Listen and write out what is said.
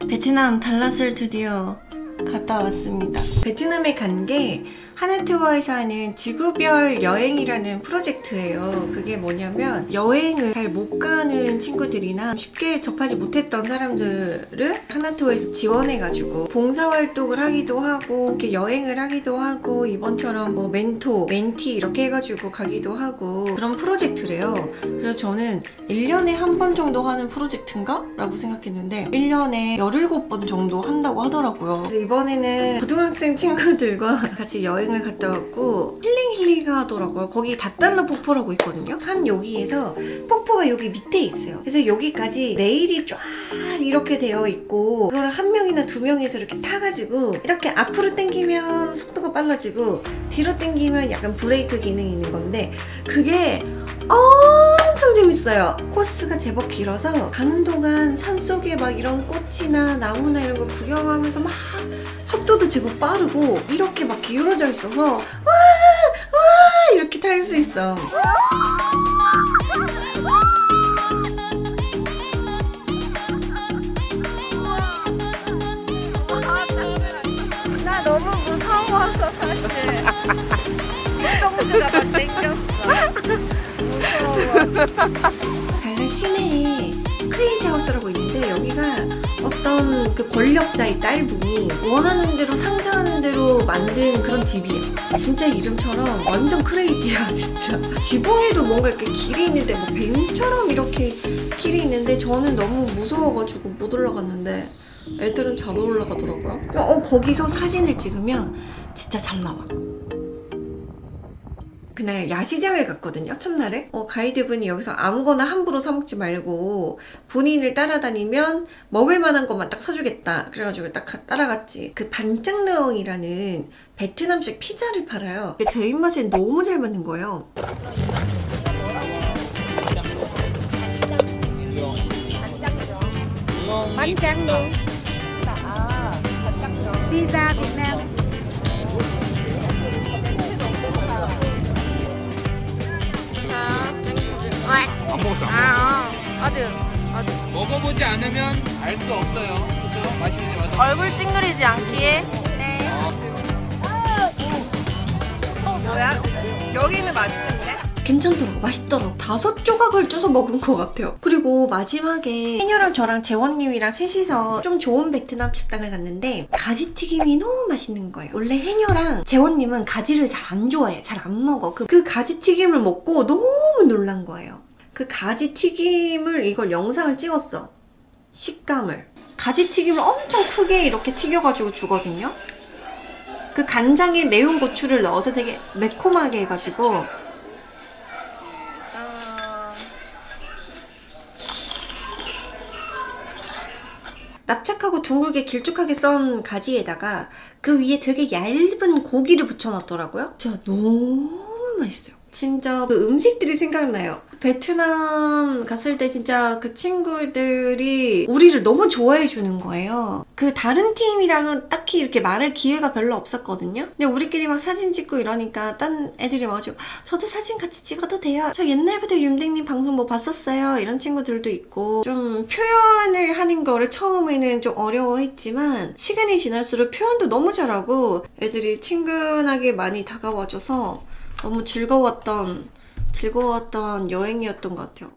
베트남 달랏을 드디어 갔다 왔습니다. 베트남에 간 게 하나투어에서 하는 지구별 여행이라는 프로젝트예요. 그게 뭐냐면 여행을 잘 못 가는 친구들이나 쉽게 접하지 못했던 사람들을 하나투어에서 지원해가지고 봉사활동을 하기도 하고 이렇게 여행을 하기도 하고 이번처럼 뭐 멘토, 멘티 이렇게 해가지고 가기도 하고 그런 프로젝트래요. 그래서 저는 1년에 한 번 정도 하는 프로젝트인가? 라고 생각했는데 1년에 17번 정도 한다고 하더라고요. 이번에는 고등학생 친구들과 같이 여행을 갔다 왔고 힐링 힐링 하더라고요. 거기 다달라 폭포라고 있거든요. 산 여기에서 폭포가 여기 밑에 있어요. 그래서 여기까지 레일이 쫙 이렇게 되어 있고 그거를 한 명이나 두 명이서 이렇게 타가지고 이렇게 앞으로 당기면 속도가 빨라지고 뒤로 당기면 약간 브레이크 기능이 있는 건데 그게 엄 청 재밌어요. 코스가 제법 길어서 가는 동안 산속에 막 이런 꽃이나 나무나 이런 거 구경하면서 막 속도도 제법 빠르고 이렇게 막 기울어져 있어서 와! 와! 이렇게 탈 수 있어. 나 너무 무서워서 사실 똥수가 막 땡겼어 달라 시내에 크레이지 하우스라고 있는데 여기가 어떤 그 권력자의 딸분이 원하는 대로 상상하는 대로 만든 그런 집이야. 진짜 이름처럼 완전 크레이지야 진짜. 지붕에도 뭔가 이렇게 길이 있는데 뭐 뱀처럼 이렇게 길이 있는데 저는 너무 무서워가지고 못 올라갔는데 애들은 잘 올라가더라고요. 어 거기서 사진을 찍으면 진짜 잘 나와. 그날 야시장을 갔거든요 첫날에. 어, 가이드분이 여기서 아무거나 함부로 사 먹지 말고 본인을 따라다니면 먹을 만한 것만 딱 사주겠다. 그래가지고 딱 가- 따라갔지. 그 반짱르엉이라는 베트남식 피자를 팔아요. 근데 제 입맛에 너무 잘 맞는 거예요. tráng luôn pizza Việt Nam 아, 어. 아주 아주. 먹어보지 않으면 알 수 없어요. 그죠? 맛있는지 맛없는지. 얼굴 찡그리지 않기에 네 어, 뭐야? 여기는 맛있는데? 괜찮더라고 맛있더라고 다섯 조각을 쪄서 먹은 것 같아요 그리고 마지막에 해녀랑 저랑 재원님이랑 셋이서 좀 좋은 베트남 식당을 갔는데 가지튀김이 너무 맛있는 거예요 원래 해녀랑 재원님은 가지를 잘 안 좋아해 잘 안 먹어 그, 그 가지튀김을 먹고 너무 놀란 거예요 그 가지 튀김을 이걸 영상을 찍었어 식감을 가지 튀김을 엄청 크게 이렇게 튀겨가지고 주거든요 그 간장에 매운 고추를 넣어서 되게 매콤하게 해가지고 납작하고 둥글게 길쭉하게 썬 가지에다가 그 위에 되게 얇은 고기를 붙여놨더라고요. 진짜 너무 맛있어요. 진짜 그 음식들이 생각나요. 베트남 갔을 때 진짜 그 친구들이 우리를 너무 좋아해 주는 거예요. 그 다른 팀이랑은 딱히 이렇게 말할 기회가 별로 없었거든요. 근데 우리끼리 막 사진 찍고 이러니까 딴 애들이 와가지고 저도 사진 같이 찍어도 돼요. 저 옛날부터 윤댕님 방송 뭐 봤었어요. 이런 친구들도 있고 좀 표현을 하는 거를 처음에는 좀 어려워했지만 시간이 지날수록 표현도 너무 잘하고 애들이 친근하게 많이 다가와줘서 너무 즐거웠던 즐거웠던 여행이었던 것 같아요.